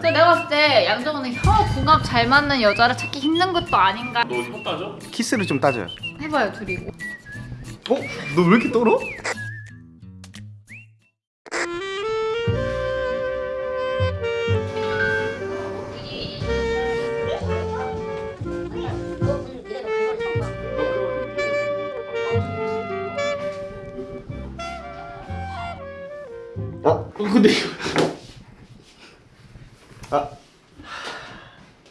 근데 내가 봤을 때 양정은은 혀 궁합 잘 맞는 여자를 찾기 힘든 것도 아닌가 너 혀 따져? 키스를 좀 따져요. 해봐요 둘이 어? 너 왜 이렇게 떨어? 어? 근데 이거 아,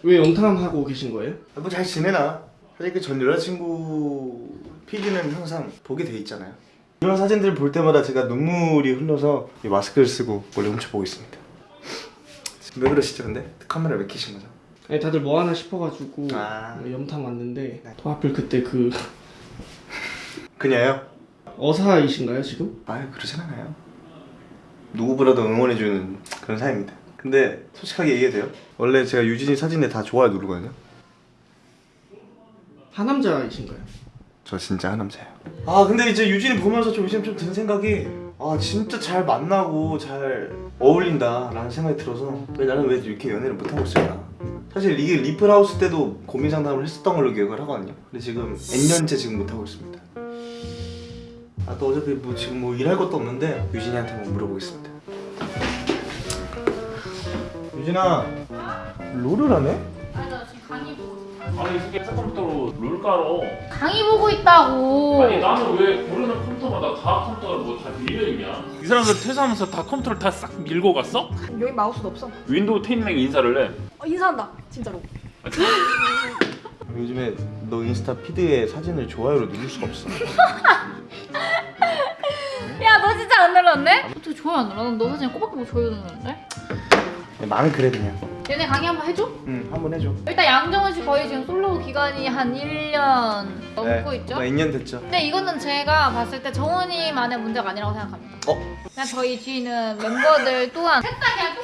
왜 영탐하고 계신 거예요? 뭐 잘 지내나? 사실 그 전 여자친구 PD는 항상 보게 돼 있잖아요. 이런 사진들 볼 때마다 제가 눈물이 흘러서 이 마스크를 쓰고 몰래 훔쳐보고 있습니다. 왜 그러시죠 근데? 카메라 왜 켜신 거죠? 아니 다들 뭐 하나 싶어가지고 아. 염탐 왔는데 또 하필 그때 그 그냥요? 어사이신가요 지금? 아유 그러진 않아요. 누구보다도 응원해주는 그런 사이입니다. 근데 솔직하게 얘기해도 돼요? 원래 제가 유진이 사진에 다 좋아요 누르거든요. 하남자이신가요? 저 진짜 하남자예요. 아 근데 이제 유진이 보면서 좀 요즘 좀든 생각이 아 진짜 잘 만나고 잘 어울린다 라는 생각이 들어서 왜 나는 왜 이렇게 연애를 못 하고 있을까? 사실 이게 리플하우스 때도 고민 상담을 했었던 걸로 기억을 하거든요. 근데 지금 N년째 지금 못 하고 있습니다. 아또 어차피 뭐 지금 뭐 일할 것도 없는데 유진이한테 한번 물어보겠습니다. 유진아 롤을 하네? 아니 나 지금 강의 보고 아니 이 새끼 컴퓨터로 룰 깔어 강의 보고 있다고 아니 나는 왜 모르는 컴퓨터마다 다 컴퓨터가 뭐다 밀려있냐 이 사람들 퇴사하면서 다 컴퓨터를 다 싹 밀고 갔어? 여기 마우스도 없어. 윈도우 10랭 인사를 해 어, 인사한다. 진짜로. 요즘에 너 인스타 피드에 사진을 좋아요로 누를 수가 없어. 야 너 진짜 안 눌렀네? 어떻게 좋아요 안 눌러? 난너 사진 꼬박꼬박 뭐 좋아요 눌렀는데? 마음이 그래 그냥. 얘네 강의 한번 해줘? 응, 한번 해줘. 일단 양정은 씨 거의 지금 솔로 기간이 한 1년 넘고 있죠? 뭐 2년 됐죠. 근데 이거는 제가 봤을 때 정원이만의 문제가 아니라고 생각합니다. 어? 그냥 저희 뒤에 있는 멤버들 또한 셋다 그냥.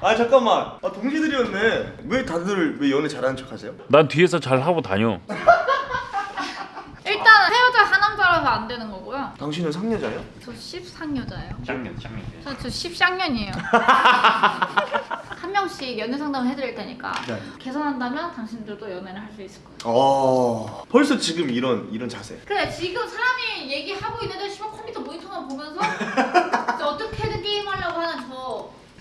아 잠깐만. 아 동기들이었네. 왜 다들 왜 연애 잘하는 척 하세요? 난 뒤에서 잘 하고 다녀 안 되는 거고요. 당신은 상여자예요? 저 10상여자예요. 짱년 짱년 저, 저 10쌍년이에요. 한 명씩 연애 상담을 해드릴 테니까 네. 개선한다면 당신들도 연애를 할 수 있을 거예요. 어. 벌써 지금 이런 이런 자세. 그래 지금 사람이 얘기하고 있는데 시발 컴퓨터 모니터만 보면서 어떻게든 게임하려고 하는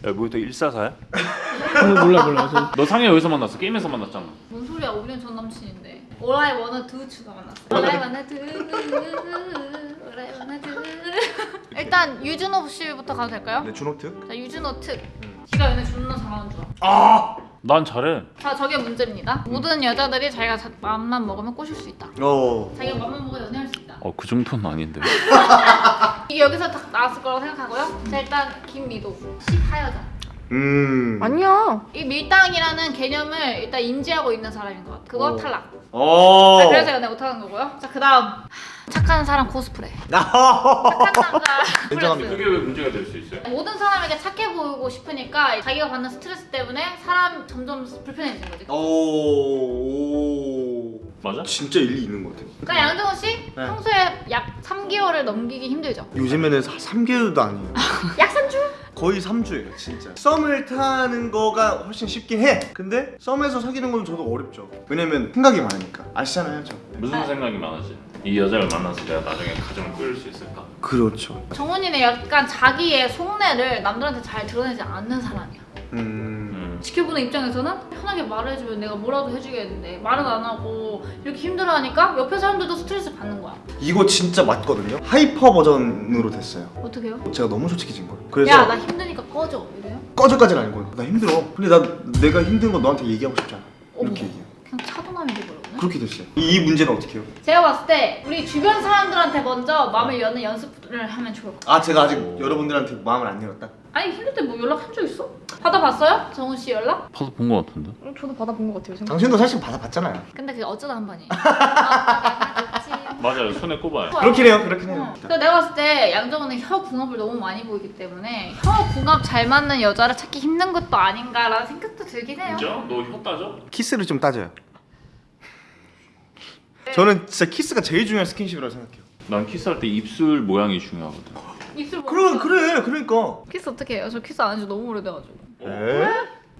저야 뭐또 144야? 어, 몰라 몰라 저 너 상해 어디서 만났어? 게임에서 만났잖아 뭔 소리야 5년 전 남친인데 All I wanna do 추가 만났어 All I wanna do All I wanna do 일단 유준호 씨부터 가도 될까요? 네 준호트. 자 유준호 특. 지가 연애 존나 잘하는 줄 알아. 아. 난 잘해. 자 저게 문제입니다. 모든 여자들이 자기가 자- 마음만 먹으면 꼬실 수 있다. 어. 자기가 마음만 먹으면 연애할 수 있다. 어 그 정도는 아닌데. 이게 여기서 딱 나왔을 거라고 생각하고요. 자 일단 김미도. 10하여자 음. 아니야. 이 밀당이라는 개념을 일단 인지하고 있는 사람인 것 같아 그거 오. 탈락 어. 자, 그래서 연애 못하는 거고요. 자, 그 다음 착한 사람 코스프레. 아. 착한 남자 인정합니다. 그게 왜 문제가 될 수 있어요? 모든 사람에게 착해 보이고 싶으니까 자기가 받는 스트레스 때문에 사람 점점 불편해지는 거지. 어. 오. 맞아? 진짜 일리 있는 것 같아요. 그러니까 양정은 씨 네. 평소에 약 3개월을 넘기기 힘들죠. 요즘에는 3개월도 아니에요. 약 3주? 거의 3주예요 진짜. 썸을 타는 거가 훨씬 쉽긴 해. 근데 썸에서 사귀는 건 저도 어렵죠. 왜냐면 생각이 많으니까. 아시잖아요 저. 무슨 생각이 많아지? 이 여자를 만나서 내가 나중에 가정을 꾸릴 수 있을까? 그렇죠. 정훈이는 약간 자기의 속내를 남들한테 잘 드러내지 않는 사람이야. 음... 음. 지켜보는 입장에서는 편하게 말을 해주면 내가 뭐라도 해주겠는데 말은 안 하고 이렇게 힘들어하니까 옆에 사람들도 스트레스 받는 거야. 이거 진짜 맞거든요 hyper 버전으로 됐어요 어떻게 해요? 제가 너무 솔직해진 거예요 그래서 야 나 힘드니까 꺼져 이래요? 꺼져까지는 아니고 나 힘들어 근데 나 내가 힘든 거 너한테 얘기하고 싶잖아 어머. 이렇게 얘기해요 그냥 차도남이 돼버렸네 그렇게 됐어요 이, 이 문제는 어떻게 해요? 제가 봤을 때 우리 주변 사람들한테 먼저 마음을 여는 연습을 하면 좋을 것 같아요 아 제가 아직 여러분들한테 마음을 안 열었다? 아니 힘들 때 뭐 연락한 적 있어? 받아봤어요? 정훈 씨 연락? 받아 본 거 같은데? 음, 저도 받아본 것 같아요. 생각. 당신도 사실 받아봤잖아요 근데 그게 어쩌다 한 번이에요 맞아요 손에 꼽아요 그렇긴 해요 그렇긴 해요 어. 그래서 내가 봤을 때 양정은은 혀 궁합을 너무 많이 보이기 때문에 혀 궁합 잘 맞는 여자를 찾기 힘든 것도 아닌가라는 생각도 들긴 해요 진짜? 너 혀 따져? 키스를 좀 따져요 저는 진짜 키스가 제일 중요한 스킨십이라고 생각해요 난 키스할 때 입술 모양이 중요하거든 입술 뭐 그래 그래 그러니까 키스 어떻게 해요? 저 키스 안 한지 너무 오래돼가지고 에?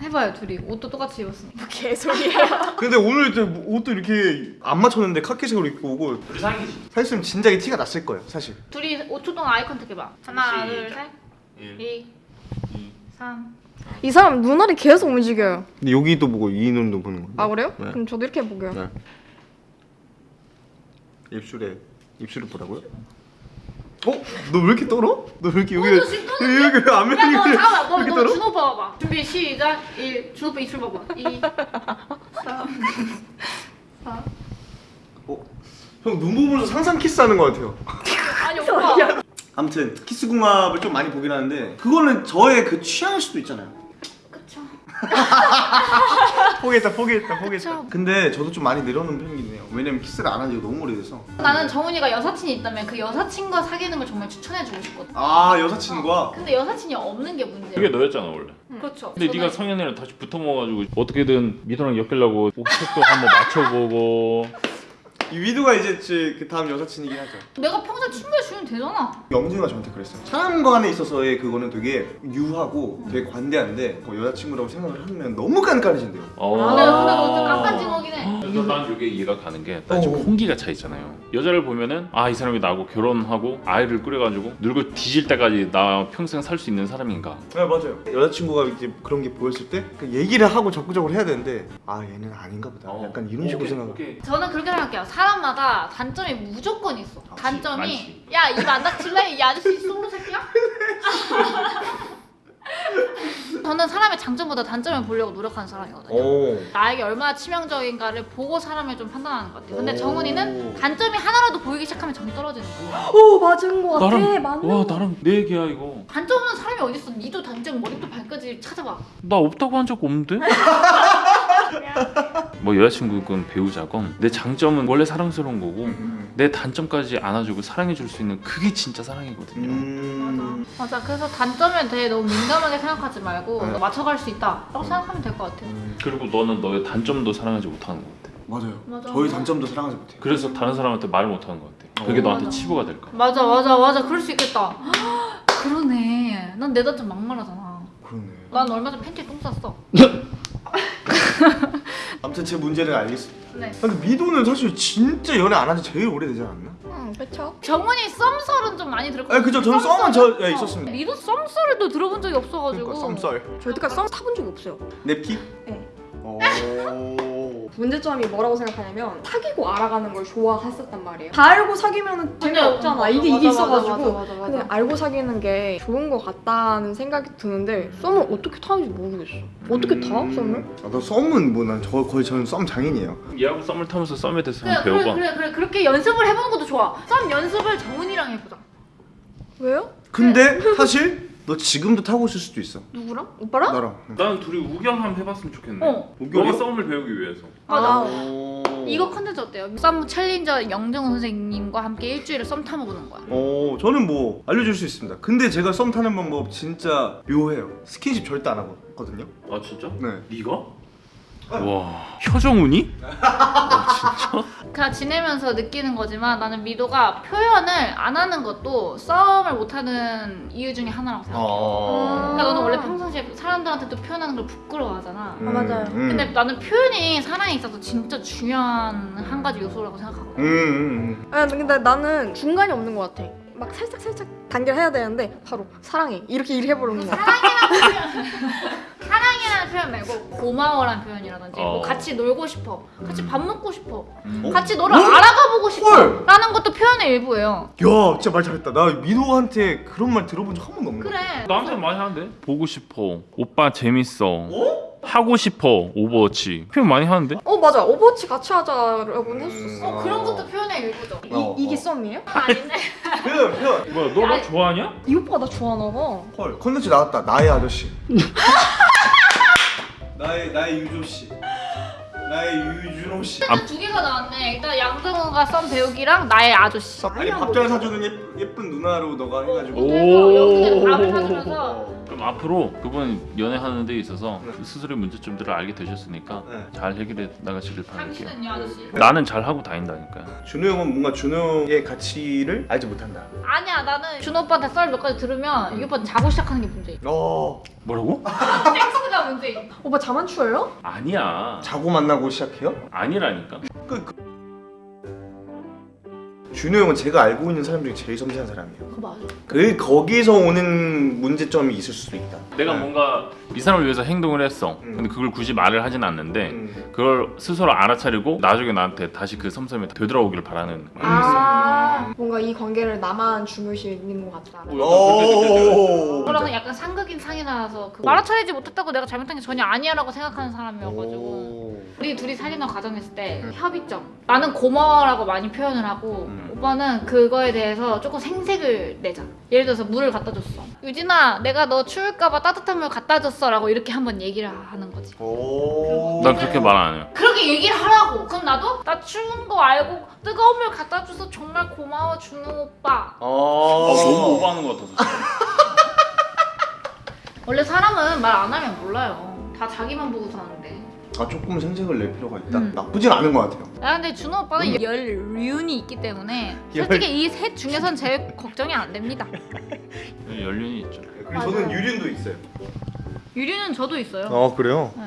해봐요 둘이 옷도 똑같이 입었으니까 개소리야. 근데 오늘 저 옷도 이렇게 안 맞췄는데 카키색으로 입고 오고 우리 사귀지. 사실 진작에 티가 났을 거예요 사실 둘이 5초 동안 아이 컨택 해봐 하나. 둘셋 일. 2 3 이 사람 눈알이 계속 움직여요. 근데 여기도 보고 이 눈도 보는 거예요 아 그래요? 네. 그럼 저도 이렇게 해볼게요. 네. 입술에 입술을 보라고요? 어? 너 왜 이렇게 떨어? 너 왜 이렇게 여기 어? 여기 안면이 야 너 잠깐만 너, 이렇게 너 떨어? 준호 봐봐 준비 시작 1 준호 오빠 입술 봐봐 2 3 4 어? 형 눈 보면서 상상 키스하는 것 같아요 아니 오빠 아무튼 키스 궁합을 좀 많이 보긴 하는데 그거는 저의 그 취향일 수도 있잖아요 포기했다 포기했다 포기했다. 그쵸. 근데 저도 좀 많이 늘어놓은 편이긴 해요. 왜냐면 키스를 안 한 지가 너무 오래돼서. 나는 정훈이가 여사친이 있다면 그 여사친과 사귀는 걸 정말 추천해주고 싶거든. 아 여사친과? 근데 여사친이 없는 게 문제야. 그게 너였잖아 원래. 그렇죠. 근데 저는 네가 성현이랑 다시 붙어 먹어가지고 어떻게든 미도랑 엮이려고 옥색도 한번 맞춰보고. 이 위두가 이제 제 그 다음 여사친이긴 하죠 내가 평생 친구해 주면 되잖아 영준이가 저한테 그랬어요 사람 간에 있어서의 그거는 되게 유하고 되게 관대한데 뭐 여자친구라고 생각을 하면 너무 깐깐해진대요 어. 근데 근데 너좀 깜깜징하긴 해 그래서 난 이게 이해가 가는 게나 지금 어. 홍기가 차 있잖아요. 여자를 보면은 아 이 사람이 나하고 결혼하고 아이를 꾸려가지고 늙어 뒤질 때까지 나 평생 살 수 있는 사람인가? 네 맞아요 여자친구가 이제 그런 게 보였을 때그 얘기를 하고 적극적으로 해야 되는데 아 얘는 아닌가 보다 어. 약간 이런 식으로 생각을. 저는 그렇게 생각해요 사람마다 단점이 무조건 있어 단점이 많지. 야입 안 닥칠래? 이 아저씨 솔로 새끼야? 저는 사람의 장점보다 단점을 보려고 노력하는 사람이거든요 오 나에게 얼마나 치명적인가를 보고 사람을 좀 판단하는 것 같아요 근데 오. 정훈이는 단점이 하나라도 보이기 시작하면 정이 떨어지는 거야 오 맞은 거 같아. 나랑 맞는 와 거. 나랑 내 얘기야 이거. 단점 없는 사람이 어딨어 니도 단점 머리부터 발끝을 찾아봐 나 없다고 한 적 없는데? 뭐 여자친구건 배우자건 내 장점은 원래 사랑스러운 거고 음. 내 단점까지 안아주고 사랑해줄 수 있는 그게 진짜 사랑이거든요. 음. 맞아 그래서 단점에 대해 너무 민감하게 생각하지 말고 네. 맞춰갈 수 있다 라고 생각하면 될 것 같아요 그리고 너는 너의 단점도 사랑하지 못하는 것 같아. 맞아요 맞아. 저희 단점도 사랑하지 못해요 그래서 다른 사람한테 말을 못하는 것 같아. 그게 어. 너한테 맞아. 치부가 될까? 봐. 맞아 맞아 맞아 그럴 수 있겠다 그러네 난 내 단점 막말하잖아 그러네 난 얼마 전에 팬티에 똥 쌌어 아무튼 제 문제를 알겠습니다 네 아, 근데 미도는 사실 진짜 연애 안 한 지 제일 오래되지 않았나? 응 그렇죠. 정훈이 썸썰은 좀 많이 들었거든요 아, 그죠. 저는 썸은 저- 예, 있었습니다. 미도 썸썰도 들어본 적이 없어가지고 그러니까 썸썰 저 여태까지 썸 타본 적이 없어요. 냅키? 네. 오 문제점이 뭐라고 생각하냐면 사귀고 알아가는 걸 좋아했었단 말이에요. 다 알고 사귀면 재미없잖아. 맞아, 이게 맞아, 이게 있어가지고 맞아, 맞아, 맞아. 그냥 알고 사귀는 게 좋은 것 같다는 생각이 드는데 썸을 어떻게 타는지 모르겠어. 어떻게 타 썸을? 아, 너 썸은 뭐 난 저 거의 저는 썸 장인이에요 얘하고 썸을 타면서 썸에 대해서 그래, 배워봐. 그래 그래 그렇게 연습을 해보는 것도 좋아 썸 연습을 정훈이랑 해보자 왜요? 근데 사실 너 지금도 타고 있을 수도 있어 누구랑? 오빠랑? 나랑 나는 둘이 구경 한번 해봤으면 좋겠네. 어? 너가 썸을 배우기 위해서. 맞아 아, 오. 이거 컨텐츠 어때요? 썸 챌린저 영정은 선생님과 함께 일주일을 썸 타먹는 거야 어 저는 뭐 알려줄 수 있습니다 근데 제가 썸 타는 방법 진짜 묘해요 스킨십 절대 안 하거든요 아 진짜? 네 네가? 와 효정훈이? 그냥 지내면서 느끼는 거지만 나는 미도가 표현을 안 하는 것도 썸을 못 하는 이유 중에 하나라고 생각해. 어... 그러니까 너는 원래 평상시에 사람들한테도 표현하는 걸 부끄러워하잖아. 음, 아, 맞아요. 음. 근데 나는 표현이 사랑에 있어서 진짜 중요한 한 가지 요소라고 생각하거든. 음, 음, 아 근데 나는 중간이 없는 것 같아. 막 살짝 살짝 단계를 해야 되는데 바로 사랑해 이렇게 이렇게 해버리는 거야. 사랑이라는 표현 말고 고마워라는 표현이라든지 뭐 어. 같이 놀고 싶어, 같이 밥 먹고 싶어, 음. 같이 너를 어? 알아가보고 싶어 헐! 라는 것도 표현의 일부예요. 야 진짜 말 잘했다 나 민호한테 그런 말 들어본 적 한 번도 없는 그래. 나한테 많이 하는데? 보고 싶어. 오빠 재밌어. 어? 하고 싶어. 오버워치. 표현 많이 하는데? 어 맞아 오버워치 같이 하자라고는 했었어. 어 그런 것도 표현의 일부죠. 이, 어, 이게 어. 썸이에요? 아닌데. 표현 표현 뭐야 너 나 좋아하냐? 이 오빠가 나 좋아하나 봐. 헐 컨텐츠 나왔다 나의 아저씨 나의 나의 유조 씨 나의 유준호 씨. 일단 두 개가 나왔네. 일단 양정우가 썬 배우기랑 나의 아저씨. 아니 밥잘 사주는 예, 예쁜 누나로 너가 해가지고. 오. 그래서 여기는 밥을 사주면서 그럼 앞으로 그분 연애하는 데 있어서 네. 스스로의 문제점들을 알게 되셨으니까 네. 잘 해결해 나가시길 바랄게요. 당신은요 아저씨? 나는 잘 하고 다닌다니까요. 준호 형은 뭔가 준호 형의 가치를 알지 못한다. 아니야 나는 준호 오빠한테 썰 몇 가지 들으면 이 오빠는 자고 시작하는 게 문제야. 어 뭐라고? 섹스가 문제야. 오빠 자만추예요? 아니야. 자고 만나고 시작해요? 아니라니까. 그, 그... 준호 형은 제가 알고 있는 사람 중에 제일 섬세한 사람이에요. 그거 맞아. 그 거기서 오는 문제점이 있을 수도 있다. 내가 네. 뭔가 이 사람을 위해서 행동을 했어. 음. 근데 그걸 굳이 말을 하진 않는데 음. 그걸 스스로 알아차리고 나중에 나한테 다시 그 섬섬이 되돌아오길 바라는. 아 뭔가 이 관계를 나만 중요시 여기는 것 같다. 그러면 약간 상극인 상이 나와서 그 말아차리지 못했다고 내가 잘못한 게 전혀 아니야 라고 생각하는 사람이어가지고 오. 우리 둘이 사귀는 과정했을 때 협의점 나는 고마워라고 많이 표현을 하고 음. 오빠는 그거에 대해서 조금 생색을 내자 예를 들어서 물을 갖다 줬어 유진아 내가 너 추울까봐 따뜻한 물 갖다 줬어 라고 이렇게 한번 얘기를 하는 거지 오. 난 그렇게 말 안 해요. 그렇게 얘기를 하라고 그럼 나도 나 추운 거 알고 뜨거운 물 갖다 줘서 정말 고마워 준호 오빠 어. 아, 너무 오버하는 것 같아서. 원래 사람은 말 안 하면 몰라요 다 자기만 보고 사는데 아 조금 생색을 낼 필요가 있다. 음. 나쁘진 않은 것 같아요. 야 근데 준호 오빠는 열륜이 있기 때문에 열- 솔직히 이 셋 중에선 제일 걱정이 안 됩니다 연륜이 있죠. 그리고 저는 유린도 있어요. 유리는 저도 있어요 어 그래요? 네.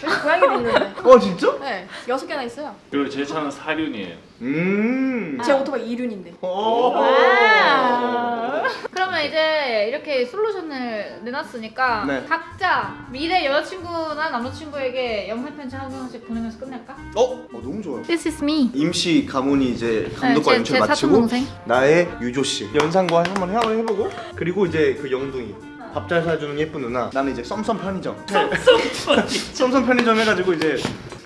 저희 고양이도 있는데. 어 진짜? 네 여섯 개나 있어요. 그리고 제 차는 사륜이에요. 음. 제 오토바이 이륜인데. 오. 와. 그러면 이제 이렇게 솔루션을 내놨으니까 네. 각자 미래 여자친구나 남자친구에게 영상 편지 한 명씩 보내면서 끝낼까? 어? 어 너무 좋아요. This is me. 임시 가문이 이제 감독과 네, 제, 연출 제 사촌 마치고 동생. 나의 유조 씨 연상과 한번 해보고 그리고 이제 그 영둥이 밥 잘 사주는 예쁜 누나 나는 이제 썸썸 편의점 썸썸 편의점 해가지고 이제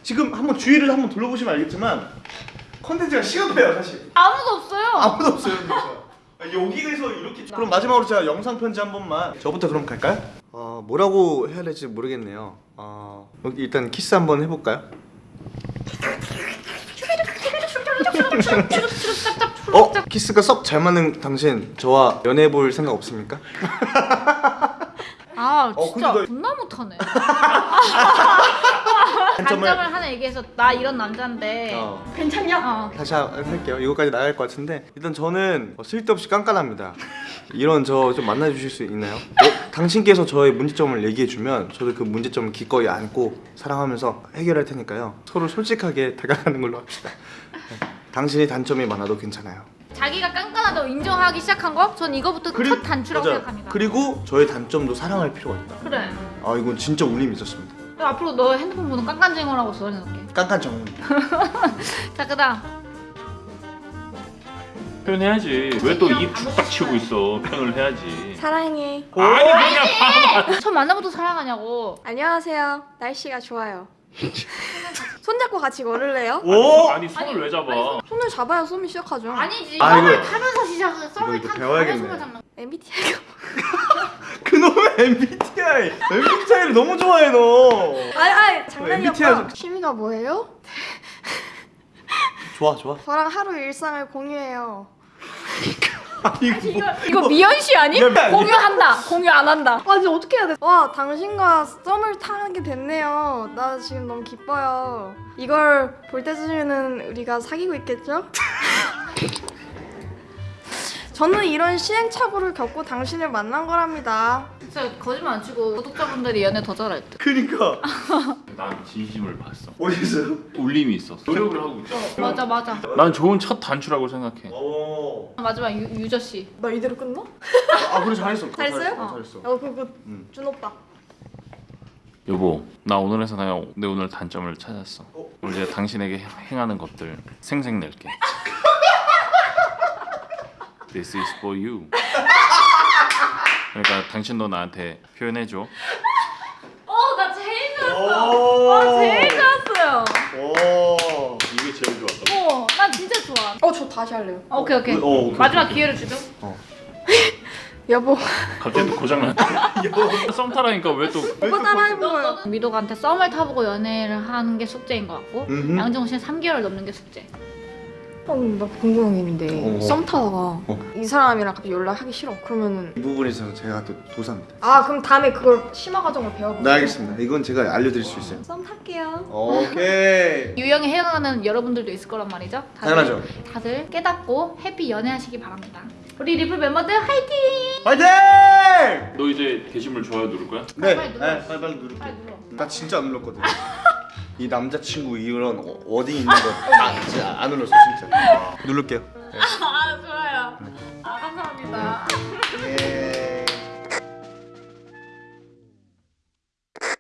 지금 한번 주위를 한번 둘러보시면 알겠지만 컨텐츠가 시급해요 사실 아무도 없어요. 아무도 없어요 여기에서 이렇게 그럼 마지막으로 제가 영상 편지 한 번만 저부터 그럼 갈까요? 어 뭐라고 해야 될지 모르겠네요 어 일단 키스 한번 해볼까요? 어? 키스가 썩 잘 맞는 당신 저와 연애해 볼 생각 없습니까? 아 어, 진짜 너- 존나 못하네. 단점을 단점을 하나 얘기해서 나 이런 남자인데. 어, 괜찮냐? 어. 다시 한- 할게요 이거까지 나갈 것 같은데 일단 저는 어, 쓸데없이 깐깐합니다 이런 저 좀 만나주실 수 있나요? 어, 당신께서 저의 문제점을 얘기해주면 저도 그 문제점을 기꺼이 안고 사랑하면서 해결할 테니까요 서로 솔직하게 다가가는 걸로 합시다 네. 당신이 단점이 많아도 괜찮아요 자기가 깐깐하다고 인정하기 시작한 거? 전 이거부터 첫 단추라고 맞아요. 생각합니다. 그리고 저의 단점도 사랑할 필요가 있다 그래. 아 이건 진짜 울림이 있었습니다 그럼 앞으로 너 핸드폰 번호 깐깐쟁어라고 적어놓을게. 깐깐 정은 자 그다음 표현해야지. 왜 또입 축딱 치고 있어? 표현을 해야지. 사랑해. 아니 그냥 첫 만나부터 사랑하냐고. 안녕하세요. 날씨가 좋아요. 손잡고 같이 걸을래요? 오! 아니 손을 왜 잡아? 손을 잡아야 썸이 시작하죠. 아니지. 아, 썸을 이거- 타면서 시작을 썸을 탄 배워야겠네. 잡는. MBTI가 그놈의 MBTI MBTI를 너무 좋아해 너 아니 아니 장난이었고 MBTI 취미가 뭐예요? 좋아 좋아 저랑 하루 일상을 공유해요. 아니 이거 이거 미연 씨 아니? 공유한다. 공유 안 한다. 아 이제 어떻게 해야 돼? 와 당신과 썸을 타게 됐네요. 나 지금 너무 기뻐요. 이걸 볼 때쯤에는 우리가 사귀고 있겠죠? 저는 이런 시행착오를 겪고 당신을 만난 거랍니다. 진짜 거짓말 안 치고 구독자분들이 연애 더 잘할 듯. 그니까 난 진심을 봤어. 어디서요? 울림이 있었어. 노력을 하고 있잖아. 맞아 맞아. 난 좋은 첫 단추라고 생각해. 오. 마지막 유, 유저 씨. 나 이대로 끝나? 아 그래 잘했어 잘했어요? 잘했어, 어. 잘했어 어 그거 음. 준 오빠. 여보, 나 오늘에서 나내 오늘 단점을 찾았어. 어? 오늘 이제 당신에게 행- 행하는 것들 생색 낼게. This is for you. 그러니까 당신도 나한테 표현해 줘. 어 나 제일 좋았어. 오. 와 제일 좋았어요. 오. 이게 제일 좋았어. 어난 진짜 좋아. 어 저 다시 할래요. 어, 오케이 오케이. 어, 오케이, 마지막 오케이. 기회를 주죠. 여보 갑자기 또 고장나. 썸 타라니까 왜 또? 오빠 따라해본 거예요. 미도한테 썸을 타보고 연애를 하는 게 숙제인 것 같고. 양정우 씨는 3개월 넘는 게 숙제. 어, 나 궁금한 게 있는데 어. 썸 타다가 어. 이 사람이랑 갑자기 연락하기 싫어. 그러면은 이 부분에 있어서 제가 또 도사입니다. 아 그럼 다음에 그걸 심화 과정을 배워볼게요. 네 알겠습니다. 이건 제가 알려드릴 수 있어요. 썸 탈게요. 오케이. 유형에 해당하는 여러분들도 있을 거란 말이죠. 다들, 당연하죠. 다들 깨닫고 해피 연애하시기 바랍니다. 우리 리플 멤버들 화이팅! 화이팅! 너 이제 게시물 좋아요 누를 거야? 네, 빨리 네. 빨리 빨리 누를게. 빨리 눌러. 나 진짜 안 눌렀거든. 이 남자친구 이런 어- 워딩 있는 거나 진짜 안 눌렀어 진짜. 누를게요. 아 좋아요. 아 감사합니다.